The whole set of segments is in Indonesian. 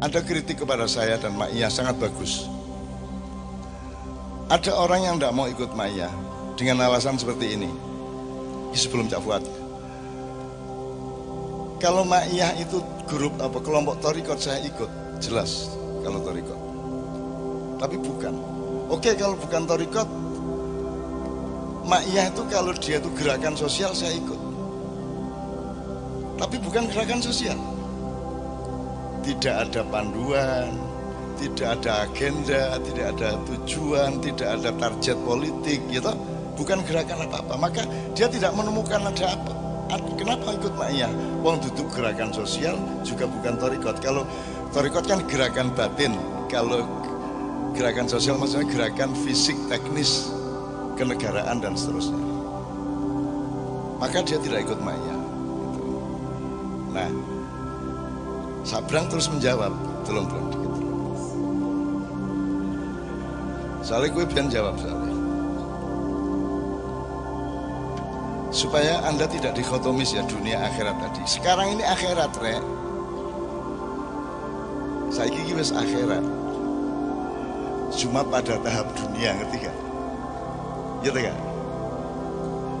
ada kritik kepada saya dan Mak Iya sangat bagus. Ada orang yang tidak mau ikut Mak Iya dengan alasan seperti ini. Sebelum Cak Fuad. Kalau Mak Iya itu grup apa kelompok torikot saya ikut, jelas kalau torikot. Tapi bukan. Oke kalau bukan torikot, Mak Iya itu kalau dia itu gerakan sosial saya ikut. Tapi bukan gerakan sosial tidak ada panduan, tidak ada agenda, tidak ada tujuan, tidak ada target politik, gitu. Bukan gerakan apa-apa. Maka dia tidak menemukan ada apa. Kenapa ikut Ma'iyah? Wong duduk gerakan sosial juga bukan torikot. Kalau torikot kan gerakan batin. Kalau gerakan sosial maksudnya gerakan fisik, teknis, kenegaraan dan seterusnya. Maka dia tidak ikut Ma'iyah. Gitu. Nah, Sabrang terus menjawab, tolong dikit. Soalnya gue biar jawab soalnya. Supaya anda tidak dikotomis ya dunia akhirat tadi. Sekarang ini akhirat rek. Saya kiki wis akhirat. Cuma pada tahap dunia ngerti gak? Gitu gak?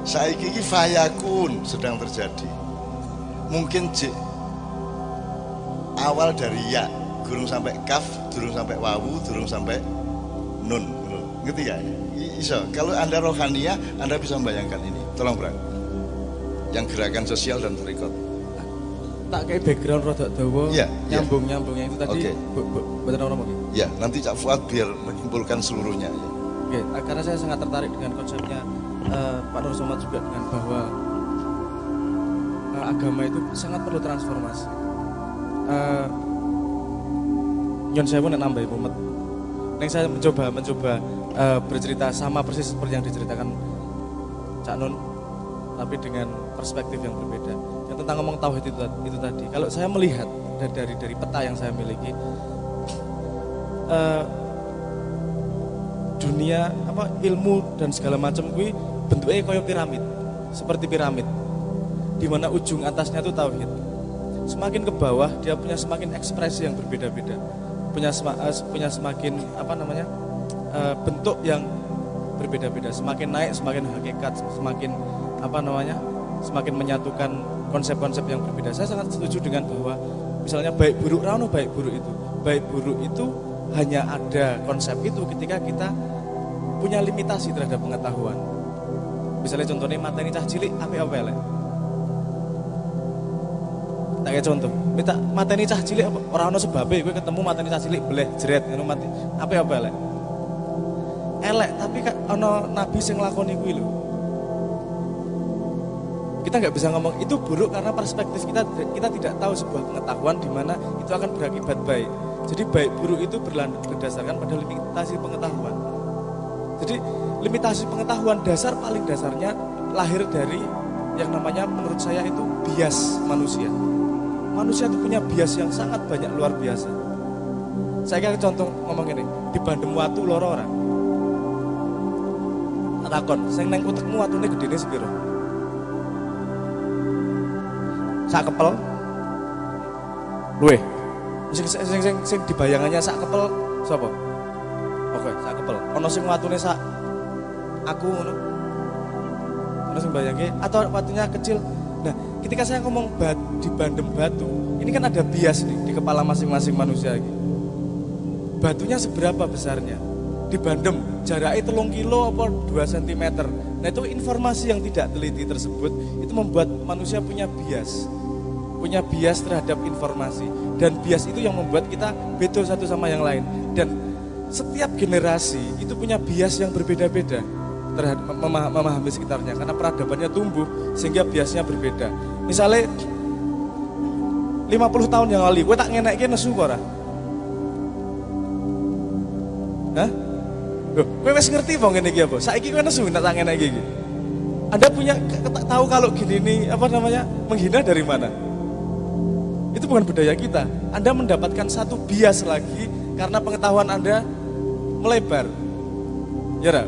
Saya kiki fayakun sedang terjadi. Mungkin J awal dari ya durung sampai kaf durung sampai wawu durung sampai nun. Ngerti ya iso. Kalau anda rohania anda bisa membayangkan ini. Tolong berang yang gerakan sosial dan berikut. Tak kayak background rada dawa ya, nyambung ya. nyambung yang itu tadi okay. betul ngomong ya nanti Cak Fuad biar menyimpulkan seluruhnya ya. Oke, okay, karena saya sangat tertarik dengan konsepnya uh, Pak Nur Somad juga dengan bahwa uh, agama itu sangat perlu transformasi uh, nyon saya pun nambah mumet Neng saya mencoba mencoba uh, bercerita sama persis seperti yang diceritakan Cak Nun tapi dengan perspektif yang berbeda. Yang tentang ngomong tauhid itu, itu tadi. Kalau saya melihat dari dari, peta yang saya miliki uh, dunia apa ilmu dan segala macam gue bentuknya kayak piramid. Seperti piramid di mana ujung atasnya itu tauhid semakin ke bawah dia punya semakin ekspresi yang berbeda-beda. Punya uh, punya semakin apa namanya uh, bentuk yang berbeda-beda. Semakin naik semakin hakikat semakin apa namanya semakin menyatukan konsep-konsep yang berbeda. Saya sangat setuju dengan bahwa misalnya baik buruk rano baik buruk itu. Baik buruk itu hanya ada konsep itu ketika kita punya limitasi terhadap pengetahuan. Misalnya contohnya materi cah cilik apa apa tak kayak contoh. Minta mateni cah cilik orang ono sebabnya gue ketemu mateni cah cilik boleh jeret ngono mati. Apa ya elek? Elek tapi kan ono nabi sing nglakoni kuwi lho. Kita nggak bisa ngomong itu buruk karena perspektif kita kita tidak tahu sebuah pengetahuan di mana itu akan berakibat baik. Jadi baik buruk itu berdasarkan pada limitasi pengetahuan. Jadi limitasi pengetahuan dasar paling dasarnya lahir dari yang namanya menurut saya itu bias manusia manusia itu punya bias yang sangat banyak luar biasa. Saya kasih contoh ngomong ini, di Bandung Watu loro orang. Takon, sing neng utekmu watune gedene sepiro? Sak kepel. Luwe. Sing sing sing, sing dibayangannya sak kepel sapa? Oke, sak kepel. Ono sing watune sak aku ngono. Ono sing bayangke atau watunya kecil. Nah, ketika saya ngomong bat, di bandem batu, ini kan ada bias nih di kepala masing-masing manusia. Batunya seberapa besarnya? Di bandem, jaraknya telung kilo apa 2 cm. Nah itu informasi yang tidak teliti tersebut, itu membuat manusia punya bias. Punya bias terhadap informasi. Dan bias itu yang membuat kita beda satu sama yang lain. Dan setiap generasi itu punya bias yang berbeda-beda terhadap memahami sekitarnya karena peradabannya tumbuh sehingga biasnya berbeda. Misalnya 50 tahun yang lalu, gue tak ngenek nesu kok Hah? Loh, gue masih ngerti bang ini apa? Saiki gue nesu tak ngenek gini. Anda punya tahu kalau gini ini apa namanya menghina dari mana? Itu bukan budaya kita. Anda mendapatkan satu bias lagi karena pengetahuan Anda melebar. Ya,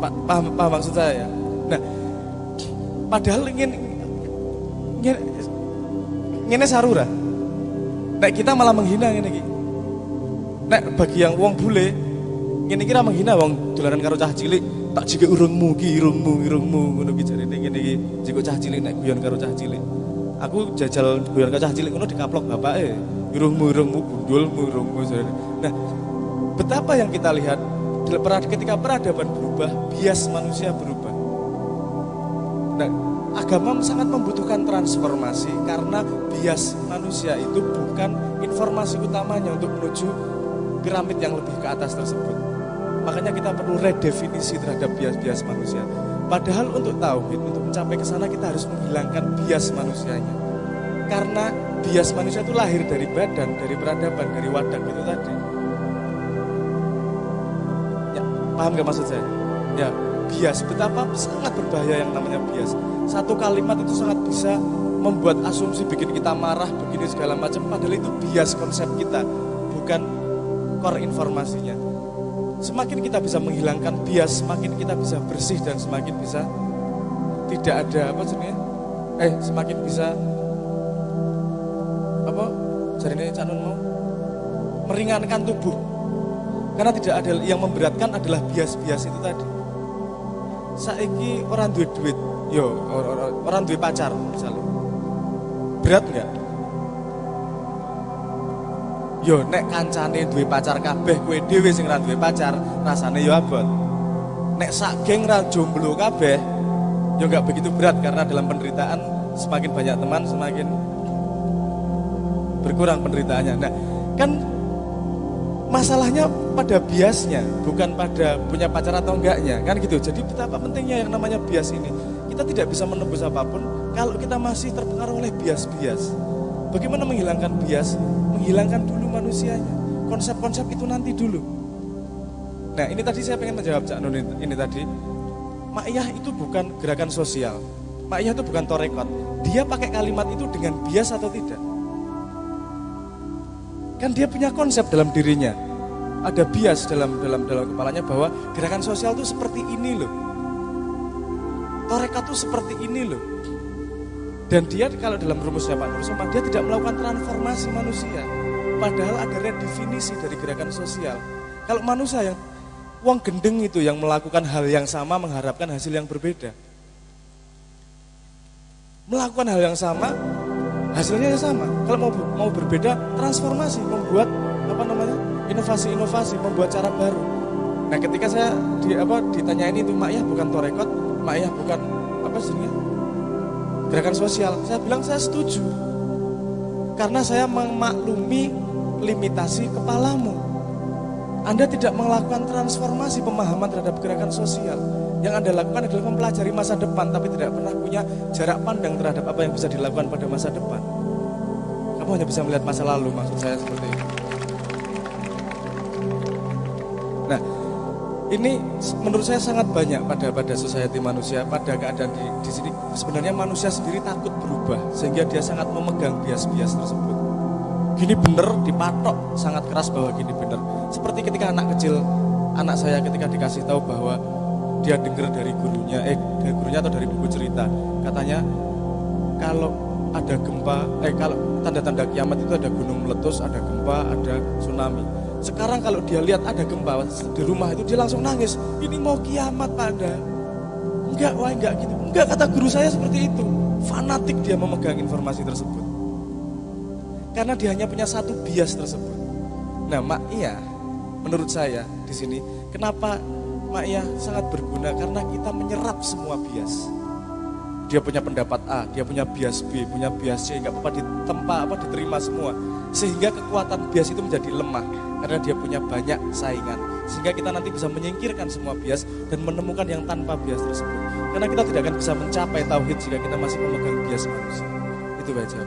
paham, paham maksud saya ya? Nah, padahal ingin ingin, ingin sarura. Nek kita malah menghina ini iki. Nek bagi yang uang bule, ini kira menghina wong dolanan karo cah cilik, tak jika urungmu ki irungmu irungmu ngono ki jarene ngene iki. Jika cah cilik nek guyon karo cah cilik. Aku jajal guyon karo cah cilik ngono dikaplok bapake. Irungmu irungmu gundulmu jarene. Nah, betapa yang kita lihat ketika peradaban berubah, bias manusia berubah. Nah, agama sangat membutuhkan transformasi karena bias manusia itu bukan informasi utamanya untuk menuju piramid yang lebih ke atas tersebut. Makanya kita perlu redefinisi terhadap bias-bias manusia. Padahal untuk tauhid, untuk mencapai ke sana kita harus menghilangkan bias manusianya. Karena bias manusia itu lahir dari badan, dari peradaban, dari wadah itu tadi. Paham gak maksud saya? Ya, bias. Betapa sangat berbahaya yang namanya bias. Satu kalimat itu sangat bisa membuat asumsi bikin kita marah, begini segala macam. Padahal itu bias konsep kita, bukan core informasinya. Semakin kita bisa menghilangkan bias, semakin kita bisa bersih dan semakin bisa tidak ada apa sebenarnya? Eh, semakin bisa apa? Jadi canun mau meringankan tubuh. Karena tidak ada yang memberatkan adalah bias-bias itu tadi saiki orang duit duit, yo orang duit pacar misalnya. Berat nggak? Yo nek kancane duit pacar kabeh kue dewi sing ra duwe pacar, rasane yo abot. Nek sak geng ra jomblo kabeh, yo nggak begitu berat karena dalam penderitaan semakin banyak teman semakin berkurang penderitaannya. Nah, kan masalahnya pada biasnya, bukan pada punya pacar atau enggaknya, kan gitu. Jadi betapa pentingnya yang namanya bias ini. Kita tidak bisa menembus apa pun kalau kita masih terpengaruh oleh bias-bias. Bagaimana menghilangkan bias? Menghilangkan dulu manusianya. Konsep-konsep itu nanti dulu. Nah ini tadi saya pengen menjawab Cak Nun ini, tadi. Ma'iyah itu bukan gerakan sosial. Ma'iyah itu bukan torekot. Dia pakai kalimat itu dengan bias atau tidak? Kan dia punya konsep dalam dirinya. Ada bias dalam dalam dalam kepalanya bahwa gerakan sosial itu seperti ini loh. Torekat itu seperti ini loh. Dan dia kalau dalam rumusnya Pak Nur dia tidak melakukan transformasi manusia. Padahal ada redefinisi dari gerakan sosial. Kalau manusia yang uang gendeng itu yang melakukan hal yang sama mengharapkan hasil yang berbeda. Melakukan hal yang sama hasilnya sama. Kalau mau mau berbeda, transformasi, membuat apa namanya inovasi-inovasi, membuat cara baru. Nah, ketika saya di apa ditanyain itu Mak ya bukan torekot, Mak ya bukan apa sih gerakan sosial. Saya bilang saya setuju. Karena saya memaklumi limitasi kepalamu. Anda tidak melakukan transformasi pemahaman terhadap gerakan sosial. Yang Anda lakukan adalah mempelajari masa depan, tapi tidak pernah punya jarak pandang terhadap apa yang bisa dilakukan pada masa depan. Kamu hanya bisa melihat masa lalu, maksud saya seperti itu. Nah, ini menurut saya sangat banyak pada pada society manusia, pada keadaan di, di sini. Sebenarnya manusia sendiri takut berubah, sehingga dia sangat memegang bias-bias tersebut. Gini bener, dipatok sangat keras bahwa gini bener. Seperti ketika anak kecil, anak saya ketika dikasih tahu bahwa dia dengar dari gurunya, eh dari gurunya atau dari buku cerita, katanya kalau ada gempa, eh kalau tanda-tanda kiamat itu ada gunung meletus, ada gempa, ada tsunami. Sekarang kalau dia lihat ada gempa di rumah itu dia langsung nangis. Ini mau kiamat pada. Enggak, wah enggak gitu. Enggak kata guru saya seperti itu. Fanatik dia memegang informasi tersebut. Karena dia hanya punya satu bias tersebut. Nah, Mak Iya, menurut saya di sini, kenapa Iya sangat berguna karena kita menyerap semua bias. Dia punya pendapat A, dia punya bias B, punya bias C, nggak apa-apa ditempa apa diterima semua. Sehingga kekuatan bias itu menjadi lemah karena dia punya banyak saingan. Sehingga kita nanti bisa menyingkirkan semua bias dan menemukan yang tanpa bias tersebut. Karena kita tidak akan bisa mencapai tauhid jika kita masih memegang bias manusia. Itu baca.